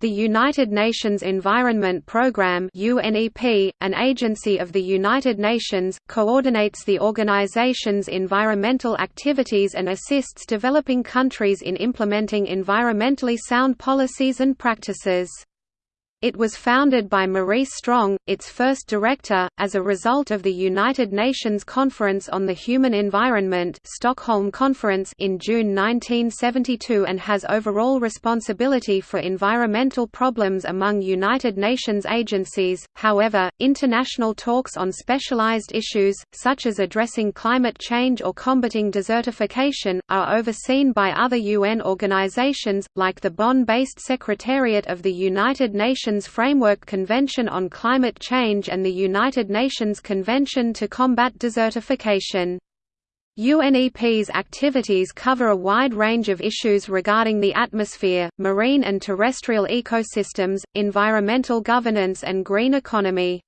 The United Nations Environment Programme UNEP, an agency of the United Nations, coordinates the organization's environmental activities and assists developing countries in implementing environmentally sound policies and practices. It was founded by Maurice Strong, its first director, as a result of the United Nations Conference on the Human Environment Stockholm Conference in June 1972 and has overall responsibility for environmental problems among United Nations agencies. However, international talks on specialized issues, such as addressing climate change or combating desertification, are overseen by other UN organizations, like the Bonn-based Secretariat of the United Nations Nations Framework Convention on Climate Change and the United Nations Convention to Combat Desertification. UNEP's activities cover a wide range of issues regarding the atmosphere, marine and terrestrial ecosystems, environmental governance and green economy.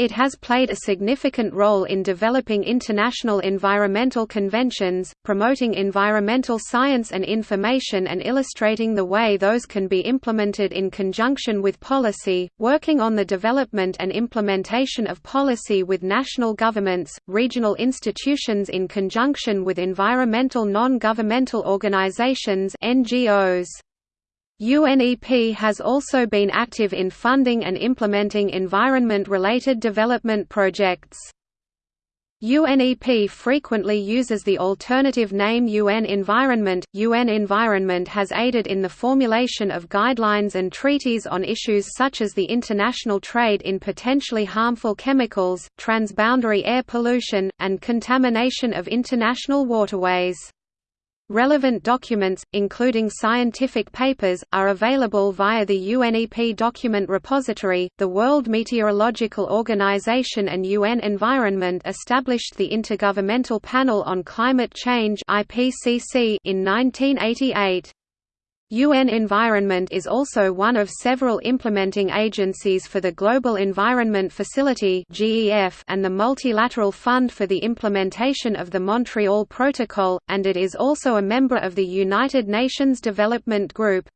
It has played a significant role in developing international environmental conventions, promoting environmental science and information and illustrating the way those can be implemented in conjunction with policy, working on the development and implementation of policy with national governments, regional institutions in conjunction with environmental non-governmental organizations NGOs. UNEP has also been active in funding and implementing environment-related development projects. UNEP frequently uses the alternative name UN Environment. UN Environment has aided in the formulation of guidelines and treaties on issues such as the international trade in potentially harmful chemicals, transboundary air pollution, and contamination of international waterways. Relevant documents, including scientific papers, are available via the UNEP document repository. The World Meteorological Organization and UN Environment established the Intergovernmental Panel on Climate Change (IPCC) in 1988. UN Environment is also one of several implementing agencies for the Global Environment Facility and the Multilateral Fund for the Implementation of the Montreal Protocol, and it is also a member of the United Nations Development Group.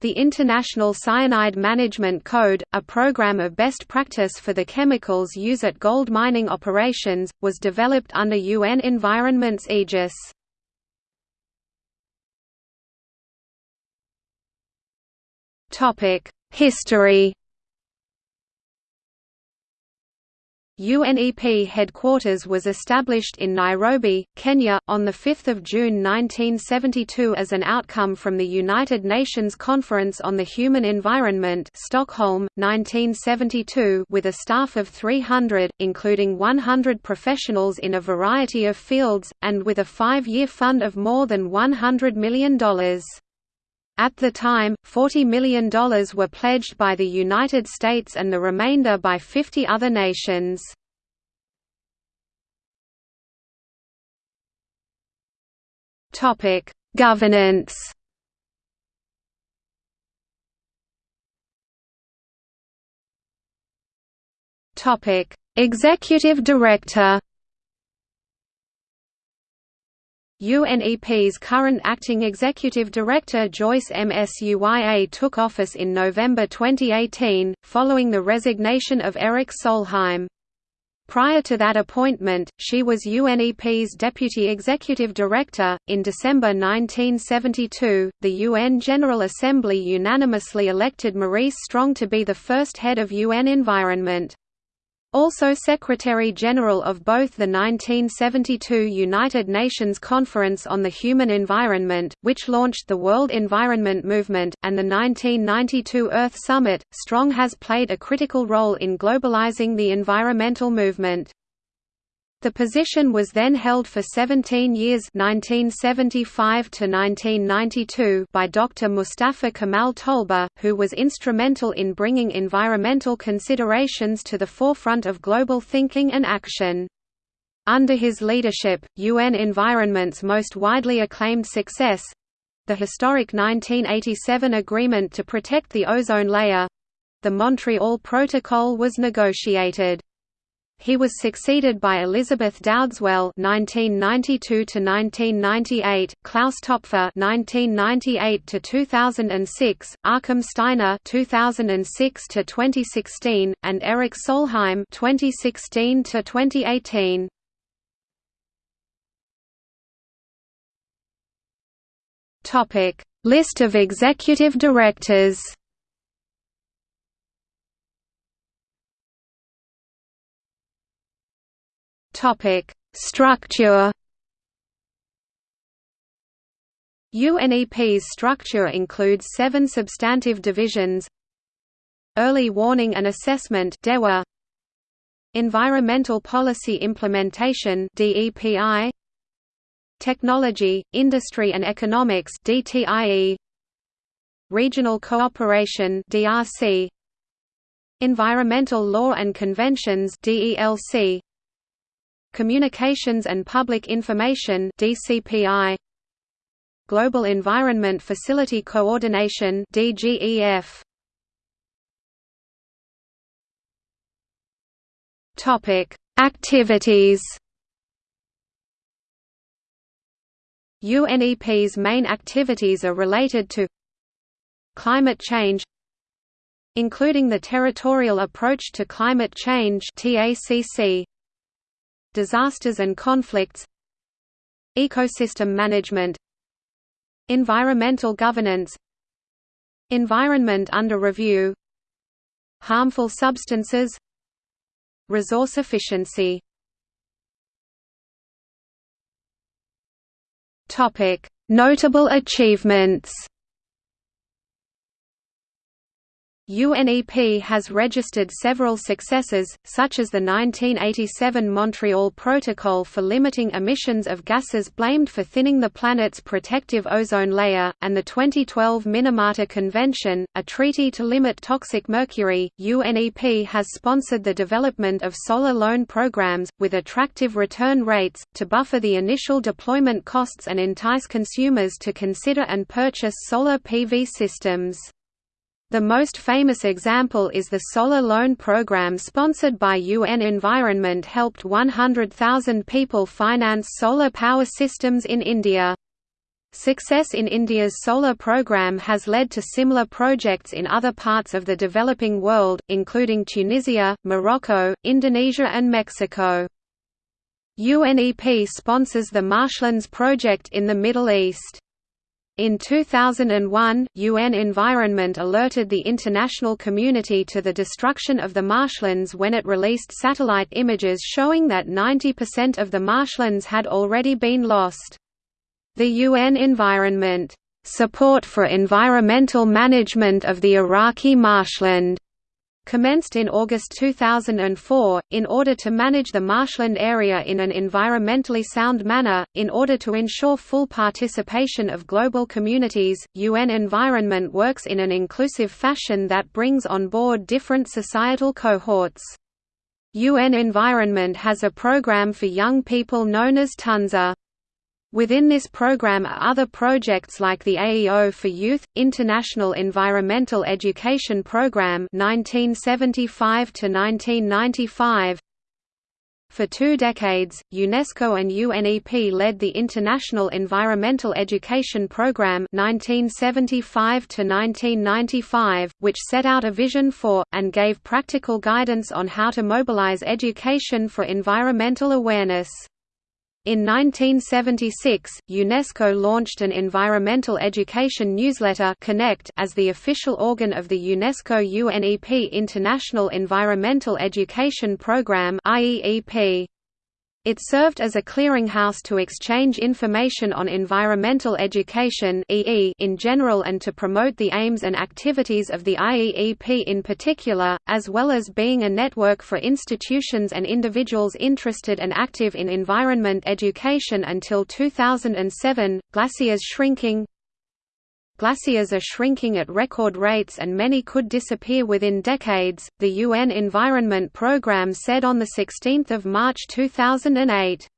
The International Cyanide Management Code, a program of best practice for the chemicals used at gold mining operations, was developed under UN Environment's aegis. History UNEP headquarters was established in Nairobi, Kenya, on 5 June 1972 as an outcome from the United Nations Conference on the Human Environment Stockholm, 1972 with a staff of 300, including 100 professionals in a variety of fields, and with a five-year fund of more than $100 million. At the time, $40 million were pledged by the United States and the remainder by 50 other nations. Governance Executive Director UNEP's current acting executive director Joyce Msuya took office in November 2018, following the resignation of Erik Solheim. Prior to that appointment, she was UNEP's deputy executive director. In December 1972, the UN General Assembly unanimously elected Maurice Strong to be the first head of UN Environment. Also Secretary-General of both the 1972 United Nations Conference on the Human Environment, which launched the World Environment Movement, and the 1992 Earth Summit, Strong has played a critical role in globalizing the environmental movement. The position was then held for 17 years 1975 to 1992 by Dr. Mustafa Kemal Tolba, who was instrumental in bringing environmental considerations to the forefront of global thinking and action. Under his leadership, UN Environment's most widely acclaimed success—the historic 1987 agreement to protect the ozone layer—the Montreal Protocol was negotiated. He was succeeded by Elizabeth Dowdeswell (1992–1998), Klaus Topfer (1998–2006), Achim Steiner (2006–2016), and Erik Solheim (2016–2018). Topic: List of executive directors. Topic: Structure. UNEP's structure includes seven substantive divisions. Early Warning and Assessment DEWA, Environmental Policy Implementation DEPI Technology, Industry and Economics DTIE Regional Cooperation DRC Environmental Law and Conventions DELC Communications and Public Information DCPI Global Environment Facility Coordination DGEF Topic Activities. UNEP's main activities are related to climate change including the Territorial Approach to Climate Change TACC disasters and conflicts ecosystem management environmental governance environment under review harmful substances resource efficiency Topic: Notable achievements. UNEP has registered several successes, such as the 1987 Montreal Protocol for limiting emissions of gases blamed for thinning the planet's protective ozone layer, and the 2012 Minamata Convention, a treaty to limit toxic mercury. UNEP has sponsored the development of solar loan programs, with attractive return rates, to buffer the initial deployment costs and entice consumers to consider and purchase solar PV systems. The most famous example is the Solar Loan Program sponsored by UN Environment helped 100,000 people finance solar power systems in India. Success in India's solar program has led to similar projects in other parts of the developing world, including Tunisia, Morocco, Indonesia and Mexico. UNEP sponsors the Marshlands Project in the Middle East. In 2001, UN Environment alerted the international community to the destruction of the marshlands when it released satellite images showing that 90% of the marshlands had already been lost. The UN Environment Support for Environmental Management of the Iraqi Marshland commenced in August 2004, in order to manage the marshland area in an environmentally sound manner, in order to ensure full participation of global communities, UN Environment works in an inclusive fashion that brings on board different societal cohorts. UN Environment has a program for young people known as Tunza. Within this program are other projects like the AEO for Youth, International Environmental Education Program 1975 1995. For two decades, UNESCO and UNEP led the International Environmental Education Program 1975 1995, which set out a vision for, and gave practical guidance on how to mobilize education for environmental awareness. In 1976, UNESCO launched an environmental education newsletter Connect as the official organ of the UNESCO UNEP International Environmental Education Programme IEEP. It served as a clearinghouse to exchange information on environmental education in general and to promote the aims and activities of the IEEP in particular, as well as being a network for institutions and individuals interested and active in environment education until 2007. Glaciers shrinking, Glaciers are shrinking at record rates and many could disappear within decades, the UN Environment Programme said on 16 March 2008.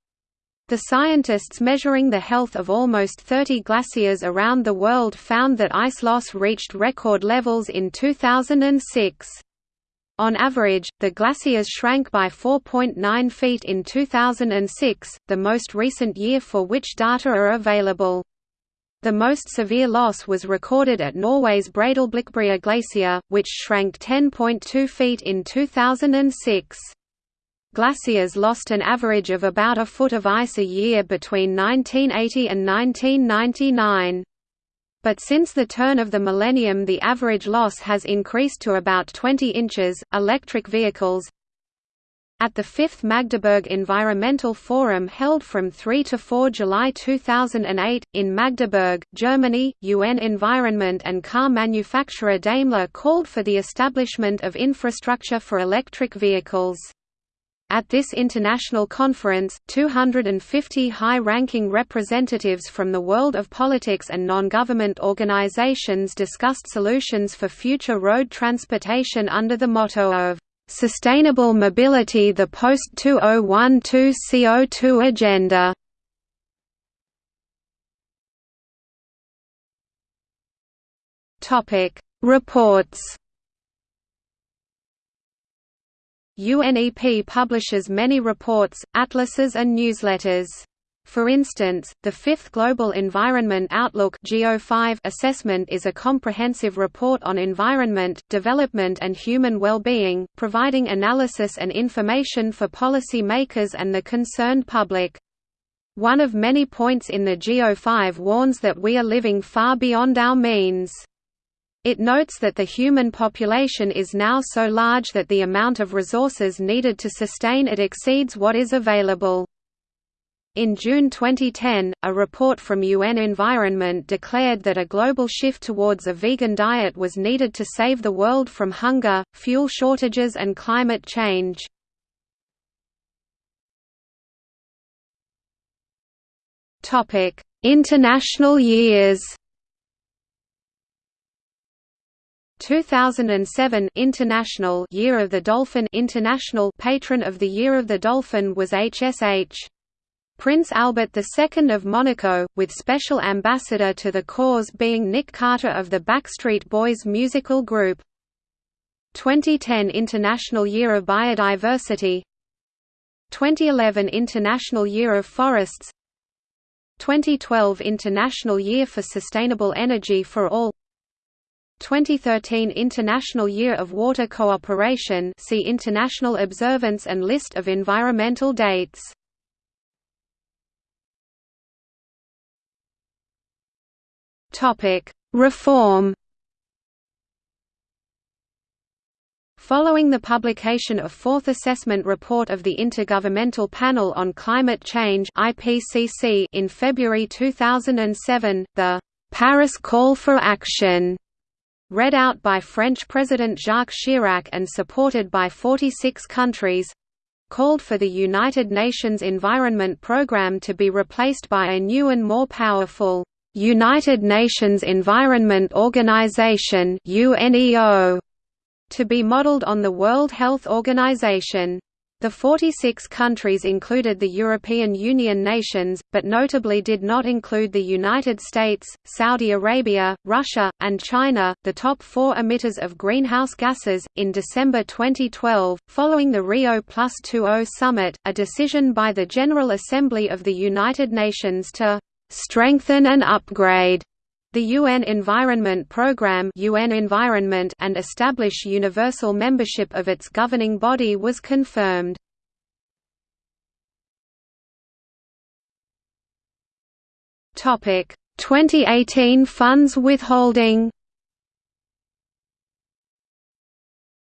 The scientists measuring the health of almost 30 glaciers around the world found that ice loss reached record levels in 2006. On average, the glaciers shrank by 4.9 feet in 2006, the most recent year for which data are available. The most severe loss was recorded at Norway's Breidalblikkbrea glacier, which shrank 10.2 feet in 2006. Glaciers lost an average of about a foot of ice a year between 1980 and 1999 but since the turn of the millennium the average loss has increased to about 20 inches. Electric vehicles At the 5th Magdeburg Environmental Forum held from 3 to 4 July 2008, in Magdeburg, Germany, UN Environment and car manufacturer Daimler called for the establishment of infrastructure for electric vehicles. At this international conference, 250 high-ranking representatives from the world of politics and non-government organizations discussed solutions for future road transportation under the motto of "...sustainable mobility the post-2012 CO2 agenda". Reports UNEP publishes many reports, atlases and newsletters. For instance, the Fifth Global Environment Outlook assessment is a comprehensive report on environment, development and human well-being, providing analysis and information for policy makers and the concerned public. One of many points in the GEO5 warns that we are living far beyond our means. It notes that the human population is now so large that the amount of resources needed to sustain it exceeds what is available. In June 2010, a report from UN Environment declared that a global shift towards a vegan diet was needed to save the world from hunger, fuel shortages and climate change. International years 2007 International Year of the Dolphin International Patron of the Year of the Dolphin was HSH. Prince Albert II of Monaco, with special ambassador to the cause being Nick Carter of the Backstreet Boys musical group. 2010 International Year of Biodiversity 2011 International Year of Forests 2012 International Year for Sustainable Energy for All 2013 International Year of Water Cooperation see International Observance and List of environmental dates. Reform. Following the publication of Fourth Assessment Report of the Intergovernmental Panel on Climate Change (IPCC) in February 2007, the «Paris Call for Action» read out by French President Jacques Chirac and supported by 46 countries called for the United Nations Environment Programme to be replaced by a new and more powerful United Nations Environment Organization to be modeled on the World Health Organization. The 46 countries included the European Union nations, but notably did not include the United States, Saudi Arabia, Russia, and China, the top four emitters of greenhouse gases. In December 2012, following the Rio Plus 20 summit, a decision by the General Assembly of the United Nations to strengthen and upgrade the UN Environment Programme UN Environment and establish universal membership of its governing body was confirmed. Topic: 2018 funds withholding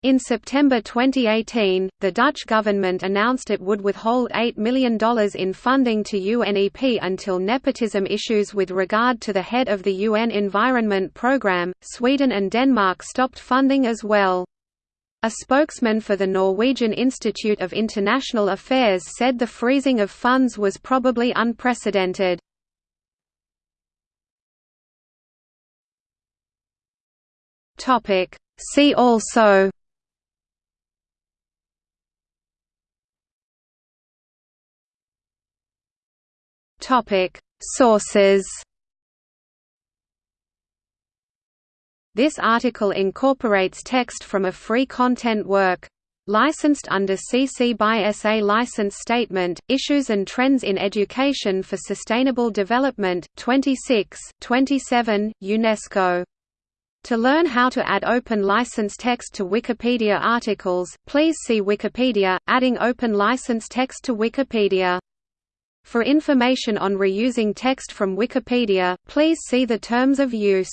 In September 2018, the Dutch government announced it would withhold $8 million in funding to UNEP until nepotism issues with regard to the head of the UN Environment Programme. Sweden and Denmark stopped funding as well. A spokesman for the Norwegian Institute of International Affairs said the freezing of funds was probably unprecedented. See also Topic: Sources. This article incorporates text from a free content work. Licensed under CC by SA License Statement, Issues and Trends in Education for Sustainable Development, 26 27, UNESCO. To learn how to add open license text to Wikipedia articles, please see Wikipedia, adding open license text to Wikipedia. For information on reusing text from Wikipedia, please see the terms of use.